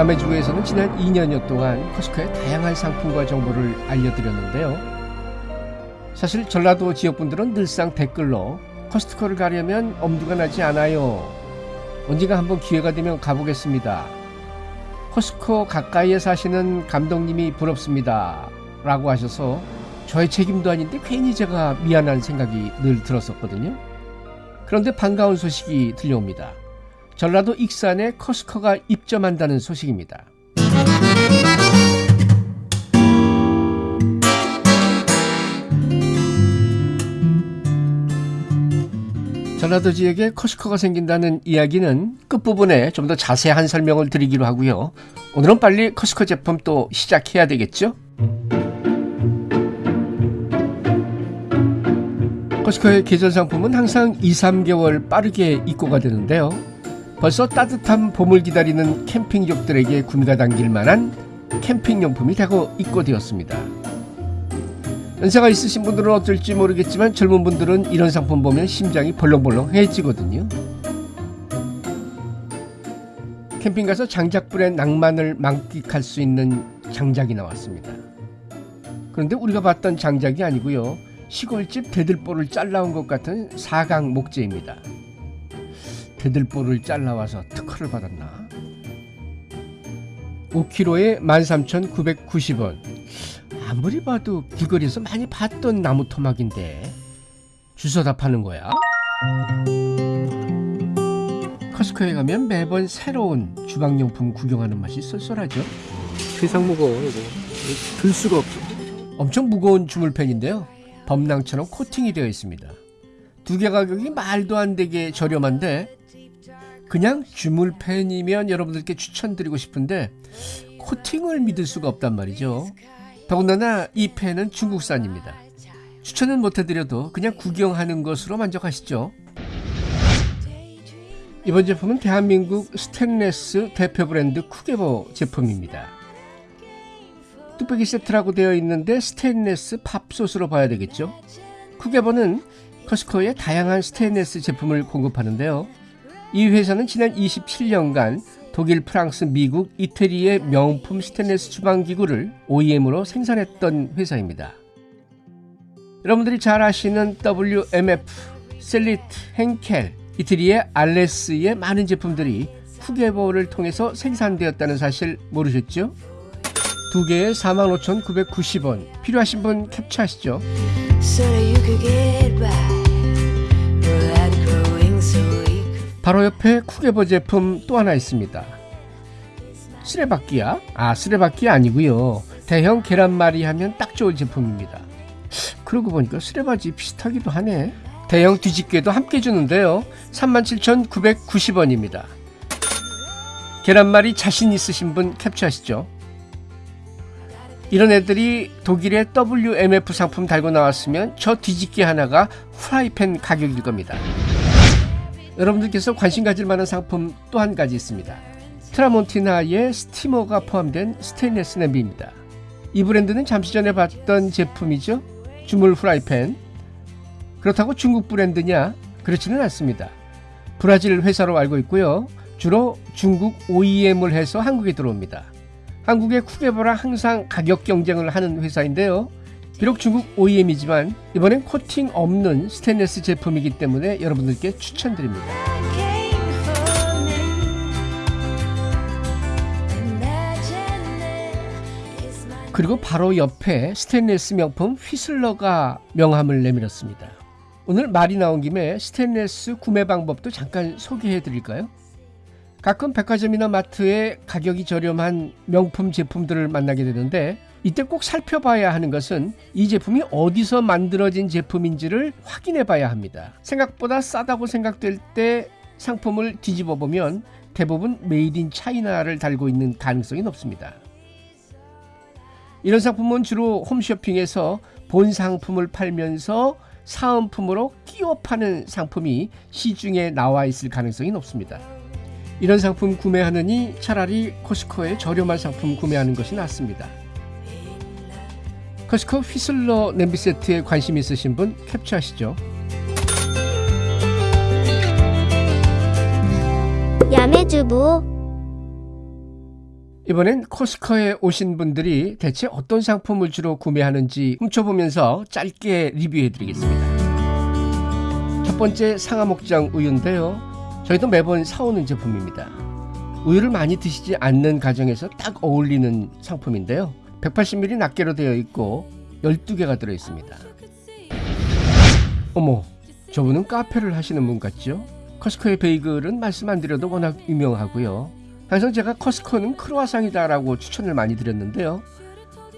야매주에서는 지난 2년여 동안 커스코의 다양한 상품과 정보를 알려드렸는데요. 사실 전라도 지역분들은 늘상 댓글로 커스트코를 가려면 엄두가 나지 않아요. 언젠가 한번 기회가 되면 가보겠습니다. 커스코 가까이에 사시는 감독님이 부럽습니다. 라고 하셔서 저의 책임도 아닌데 괜히 제가 미안한 생각이 늘 들었었거든요. 그런데 반가운 소식이 들려옵니다. 전라도 익산에 커스코가 입점한다는 소식입니다. 전라도 지역에 커스코가 생긴다는 이야기는 끝부분에 좀 더 자세한 설명을 드리기로 하고요. 오늘은 빨리 커스코 제품 또 시작해야 되겠죠? 커스코의 계절 상품은 항상 2, 3개월 빠르게 입고가 되는데요. 벌써 따뜻한 봄을 기다리는 캠핑족들에게 구미가 당길 만한 캠핑용품이 되고 입고되었습니다. 연세가 있으신 분들은 어쩔지 모르겠지만 젊은 분들은 이런 상품 보면 심장이 벌렁벌렁해지거든요. 캠핑 가서 장작불의 낭만을 만끽할 수 있는 장작이 나왔습니다. 그런데 우리가 봤던 장작이 아니고요. 시골집 대들보를 잘라온 것 같은 사각 목재입니다. 대들보를 잘라와서 특허를 받았나? 5kg에 13,990원. 아무리 봐도 길거리에서 많이 봤던 나무 토막인데 주워다 파는 거야? 커스코에 가면 매번 새로운 주방용품 구경하는 맛이 쏠쏠하죠. 세상 무거워 이거 들 수가 없어 엄청 무거운 주물팬인데요. 범낭처럼 코팅이 되어 있습니다. 두 개 가격이 말도 안 되게 저렴한데 그냥 주물팬이면 여러분들께 추천드리고 싶은데 코팅을 믿을 수가 없단 말이죠. 더군다나 이 팬은 중국산입니다. 추천은 못해드려도 그냥 구경하는 것으로 만족하시죠. 이번 제품은 대한민국 스테인레스 대표 브랜드 쿠게보 제품입니다. 뚝배기 세트라고 되어 있는데 스테인레스 밥솥으로 봐야 되겠죠. 쿠게보는 커스코에 다양한 스테인레스 제품을 공급하는데요. 이 회사는 지난 27년간 독일, 프랑스, 미국, 이태리의 명품 스테인레스 주방기구를 OEM으로 생산했던 회사입니다. 여러분들이 잘 아시는 WMF, 셀리트, henkel, 이태리의 알레스의 많은 제품들이 후게보를 통해서 생산되었다는 사실 모르셨죠? 두 개에 45,990원 필요하신 분 캡처하시죠. so 바로 옆에 쿠게보 제품 또 하나 있습니다. 쓰레받기야? 아 쓰레받기 아니고요. 대형 계란말이 하면 딱 좋을 제품입니다. 그러고 보니까 쓰레바지 비슷하기도 하네. 대형 뒤집개도 함께 주는데요. 37,990원입니다. 계란말이 자신 있으신 분 캡처하시죠. 이런 애들이 독일의 WMF 상품 달고 나왔으면 저 뒤집개 하나가 프라이팬 가격일 겁니다. 여러분들께서 관심 가질 만한 상품 또 한 가지 있습니다. 트라몬티나의 스티머가 포함된 스테인레스 냄비입니다. 이 브랜드는 잠시 전에 봤던 제품이죠. 주물 프라이팬. 그렇다고 중국 브랜드냐? 그렇지는 않습니다. 브라질 회사로 알고 있고요. 주로 중국 OEM을 해서 한국에 들어옵니다. 한국의 쿠게보랑 항상 가격 경쟁을 하는 회사인데요. 비록 중국 OEM이지만 이번엔 코팅 없는 스테인레스 제품이기 때문에 여러분들께 추천드립니다. 그리고 바로 옆에 스테인레스 명품 휘슬러가 명함을 내밀었습니다. 오늘 말이 나온 김에 스테인레스 구매 방법도 잠깐 소개해 드릴까요? 가끔 백화점이나 마트에 가격이 저렴한 명품 제품들을 만나게 되는데 이때 꼭 살펴봐야 하는 것은 이 제품이 어디서 만들어진 제품인지를 확인해 봐야 합니다. 생각보다 싸다고 생각될 때 상품을 뒤집어 보면 대부분 made in China를 달고 있는 가능성이 높습니다. 이런 상품은 주로 홈쇼핑에서 본 상품을 팔면서 사은품으로 끼워 파는 상품이 시중에 나와 있을 가능성이 높습니다. 이런 상품 구매하느니 차라리 코스코에 저렴한 상품 구매하는 것이 낫습니다. 코스코 휘슬러 냄비 세트에 관심 있으신 분 캡처하시죠. 야매주부 이번엔 코스코에 오신 분들이 대체 어떤 상품을 주로 구매하는지 훔쳐보면서 짧게 리뷰해드리겠습니다. 첫 번째 상하목장 우유인데요. 저희도 매번 사오는 제품입니다. 우유를 많이 드시지 않는 가정에서 딱 어울리는 상품인데요. 180ml 낱개로 되어 있고 12개가 들어있습니다. 어머, 저분은 카페를 하시는 분 같죠? 커스코의 베이글은 말씀 안 드려도 워낙 유명하고요. 항상 제가 커스코는 크로아상이다 라고 추천을 많이 드렸는데요.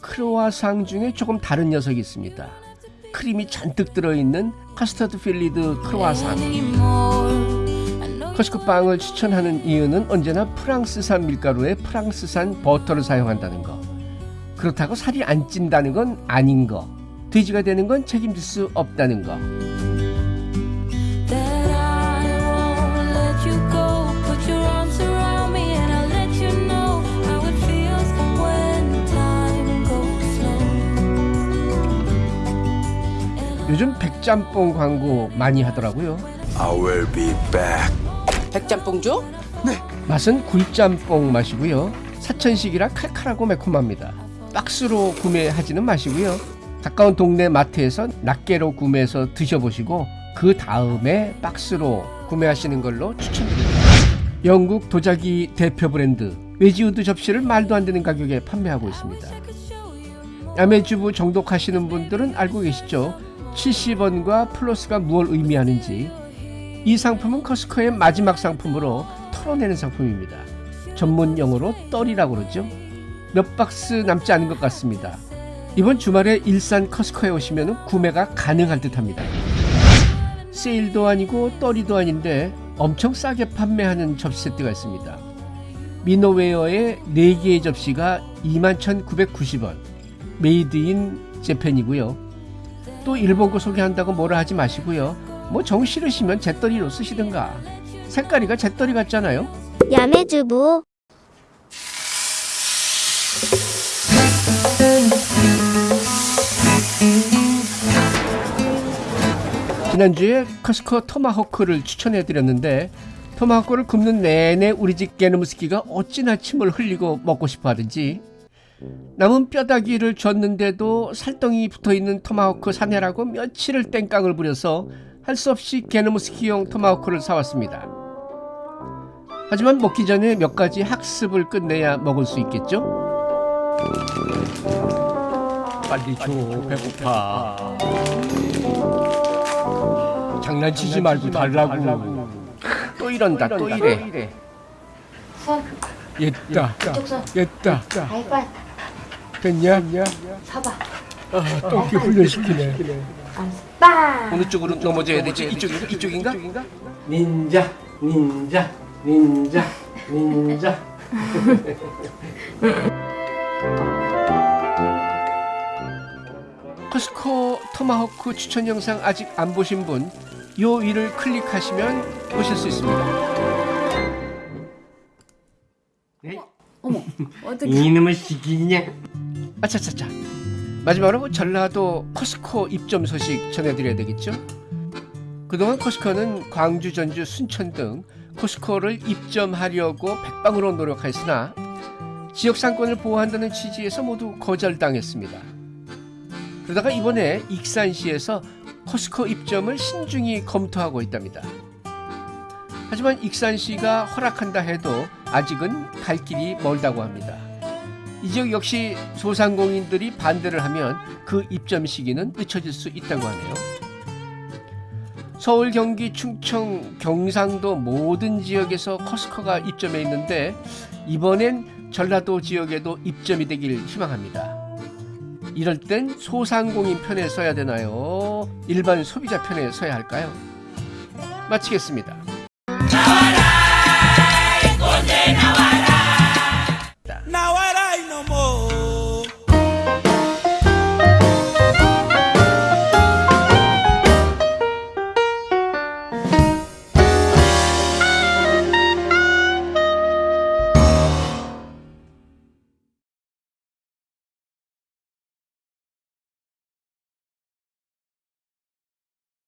크로아상 중에 조금 다른 녀석이 있습니다. 크림이 잔뜩 들어있는 custard filled croissant. 커스코 빵을 추천하는 이유는 언제나 프랑스산 밀가루에 프랑스산 버터를 사용한다는 거. 그렇다고 살이 안 찐다는 건 아닌 거. 돼지가 되는 건 책임질 수 없다는 거. 요즘 백짬뽕 광고 많이 하더라고요. I will be back. 백짬뽕주? 맛은 굴짬뽕 맛이고요. 사천식이라 칼칼하고 매콤합니다. 박스로 구매하지는 마시고요. 가까운 동네 마트에서 낱개로 구매해서 드셔보시고 그 다음에 박스로 구매하시는 걸로 추천드립니다. 영국 도자기 대표 브랜드 외지우드 접시를 말도 안 되는 가격에 판매하고 있습니다. 야매주부 정독하시는 분들은 알고 계시죠? 70원과 플러스가 무엇을 의미하는지 이 상품은 커스코의 마지막 상품으로 털어내는 상품입니다. 전문 용어로 떨이라고 그러죠. 몇 박스 남지 않은 것 같습니다. 이번 주말에 일산 커스코에 오시면 구매가 가능할 듯합니다. 세일도 아니고 떨이도 아닌데 엄청 싸게 판매하는 접시 세트가 있습니다. 미노웨어의 4개의 접시가 21,990원 made in Japan이고요. 또 일본 거 소개한다고 뭐라 하지 마시고요. 뭐 정 싫으시면 재떨이로 쓰시든가. 색깔이가 재떨이 같잖아요. 야매주부 지난주에 커스코 토마호크를 추천해드렸는데 토마호크를 굽는 내내 우리 집 게르무스키가 어찌나 침을 흘리고 먹고 싶어 하든지 남은 뼈다귀를 줬는데도 살덩이 붙어있는 토마호크 사내라고 며칠을 땡깡을 부려서 할 수 없이 게르무스키용 토마호크를 사왔습니다. 하지만 먹기 전에 몇 가지 학습을 끝내야 먹을 수 있겠죠? 빨리 줘 배고파 장난치지 말고 달라고 또 이런다 또 이래 옛다 옛다 하이파이 됐냐? 서봐 아, 똥기 훈련시키네 빵 어느 쪽으로 넘어져야 되지? 이쪽인가? 이쪽인가? 닌자, 닌자, 닌자, 닌자. 커스코 토마호크 추천 영상 아직 안 보신 분 요 위를 클릭하시면 보실 수 있습니다. 이놈의 시기냐? 아차차차. 마지막으로 전라도 커스코 입점 소식 전해드려야 되겠죠? 그동안 커스코는 광주 전주 순천 등 커스코를 입점하려고 백방으로 노력했으나 지역 상권을 보호한다는 취지에서 모두 거절당했습니다. 그러다가 이번에 익산시에서 커스코 입점을 신중히 검토하고 있답니다 하지만 익산시가 허락한다 해도 아직은 갈 길이 멀다고 합니다 이 지역 역시 소상공인들이 반대를 하면 그 입점 시기는 늦춰질 수 있다고 하네요. 서울, 경기, 충청, 경상도 모든 지역에서 커스코가 입점해 있는데 이번엔 전라도 지역에도 입점이 되길 희망합니다. 이럴 땐 소상공인 편에 서야 되나요? 일반 소비자 편에 서야 할까요? 마치겠습니다.